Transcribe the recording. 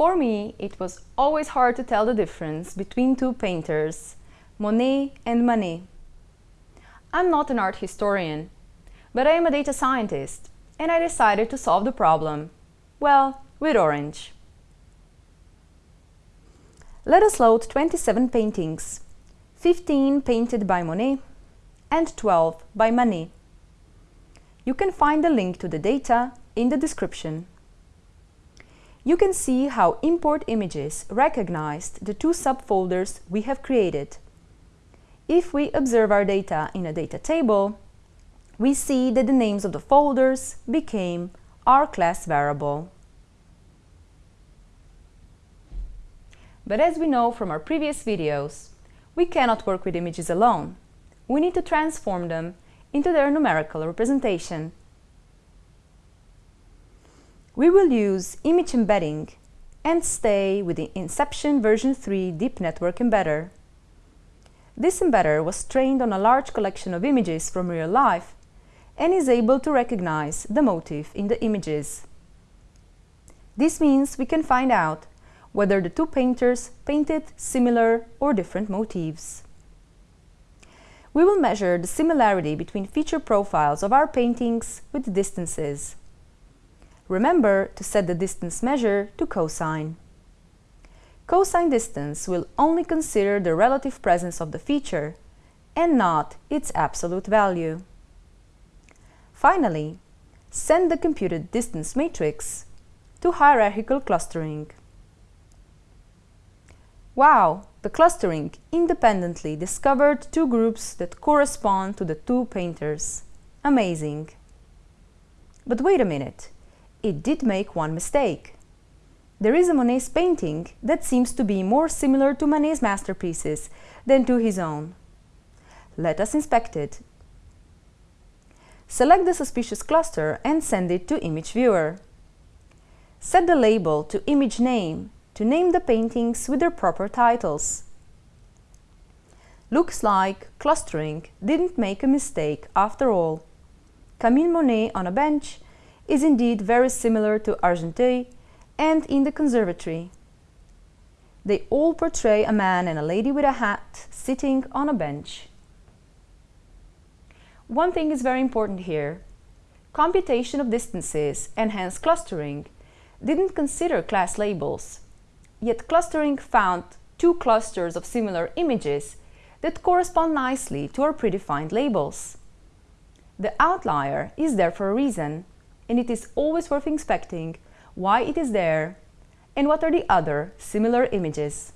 For me, it was always hard to tell the difference between two painters, Monet and Manet. I'm not an art historian, but I am a data scientist, and I decided to solve the problem, well, with orange. Let us load 27 paintings, 15 painted by Monet and 12 by Manet. You can find the link to the data in the description you can see how import images recognized the two subfolders we have created. If we observe our data in a data table, we see that the names of the folders became our class variable. But as we know from our previous videos, we cannot work with images alone. We need to transform them into their numerical representation we will use image embedding and stay with the Inception version 3 Deep Network Embedder. This embedder was trained on a large collection of images from real life and is able to recognize the motif in the images. This means we can find out whether the two painters painted similar or different motifs. We will measure the similarity between feature profiles of our paintings with distances. Remember to set the distance measure to cosine. Cosine distance will only consider the relative presence of the feature and not its absolute value. Finally, send the computed distance matrix to hierarchical clustering. Wow, the clustering independently discovered two groups that correspond to the two painters. Amazing! But wait a minute, it did make one mistake. There is a Monet's painting that seems to be more similar to Manet's masterpieces than to his own. Let us inspect it. Select the suspicious cluster and send it to Image Viewer. Set the label to Image Name to name the paintings with their proper titles. Looks like clustering didn't make a mistake after all. Camille Monet on a bench is indeed very similar to Argenteuil and in the conservatory. They all portray a man and a lady with a hat sitting on a bench. One thing is very important here. Computation of distances and hence clustering didn't consider class labels, yet clustering found two clusters of similar images that correspond nicely to our predefined labels. The outlier is there for a reason, and it is always worth inspecting why it is there and what are the other similar images.